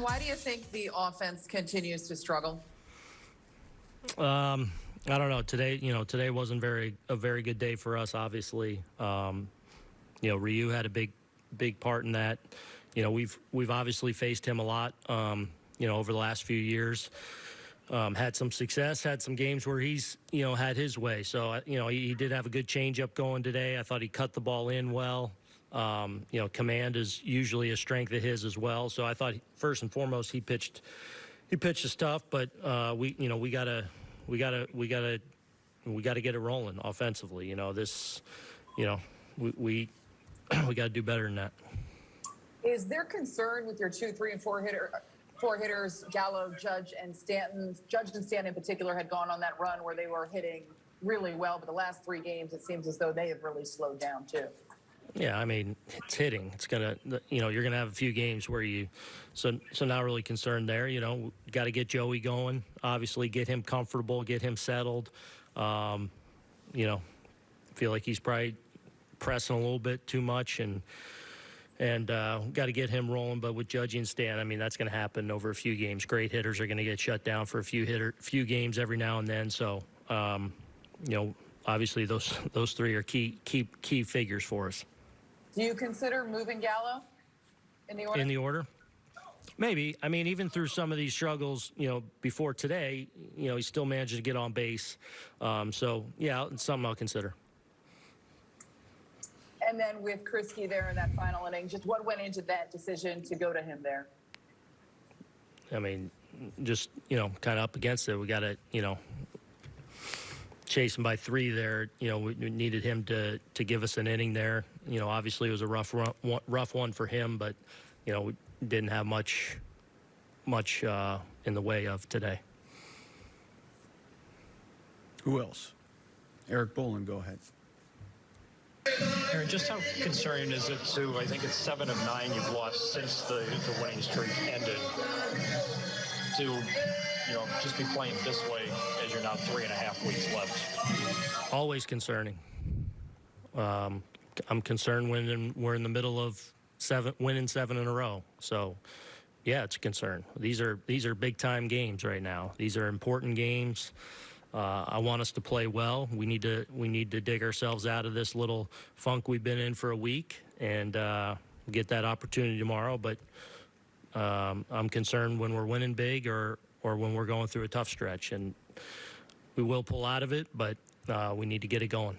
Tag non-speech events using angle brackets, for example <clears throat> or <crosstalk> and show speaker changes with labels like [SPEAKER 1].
[SPEAKER 1] Why do you think the offense continues to struggle?
[SPEAKER 2] Um, I don't know. Today, you know, today wasn't very a very good day for us. Obviously, um, you know, Ryu had a big, big part in that. You know, we've we've obviously faced him a lot. Um, you know, over the last few years, um, had some success, had some games where he's you know had his way. So uh, you know, he, he did have a good changeup going today. I thought he cut the ball in well. Um, you know, command is usually a strength of his as well. So I thought first and foremost he pitched he pitched his stuff, but uh, we you know we gotta we gotta we gotta we gotta get it rolling offensively. You know this, you know we we, <clears throat> we got to do better than that.
[SPEAKER 1] Is there concern with your two, three, and four hitter, four hitters, Gallo, Judge, and Stanton? Judge and Stanton in particular had gone on that run where they were hitting really well, but the last three games it seems as though they have really slowed down too.
[SPEAKER 2] Yeah, I mean, it's hitting. It's gonna, you know, you're gonna have a few games where you, so so not really concerned there. You know, got to get Joey going. Obviously, get him comfortable, get him settled. Um, you know, feel like he's probably pressing a little bit too much, and and uh, got to get him rolling. But with Judge and Stan, I mean, that's going to happen over a few games. Great hitters are going to get shut down for a few hitter, few games every now and then. So, um, you know, obviously those those three are key key key figures for us.
[SPEAKER 1] Do you consider moving Gallo in the order?
[SPEAKER 2] in the order? Maybe. I mean, even through some of these struggles, you know, before today, you know, he still managed to get on base. Um, so, yeah, it's something I'll consider.
[SPEAKER 1] and then with Kriske there in that final inning, just what went into that decision to go to him there?
[SPEAKER 2] I mean, just, you know, kind of up against it. We got to, you know, chase him by three there. You know, we we needed him to, to give us an inning there. You know, obviously it was a rough, run, one- rough one for him, but, you know, we didn't have much, much uh, in the way of today.
[SPEAKER 3] Who else? Erik Boland, go ahead.
[SPEAKER 4] Aaron, just how concerning is it to, I think it's seven of nine you've lost since the, the winning streak ended, to, you know, just be playing this way as you're now three and a half weeks left?
[SPEAKER 2] always concerning. Um, I'm concerned when in, we're in the middle of seven, winning seven in a row. So, yeah, it's a concern. These are these are big time games right now. These are important games. Uh, I want us to play well. We need to we need to dig ourselves out of this little funk we've been in for a week and uh, get that opportunity tomorrow. But um, I'm concerned when we're winning big or or when we're going through a tough stretch, and we will pull out of it. But uh, we need to get it going.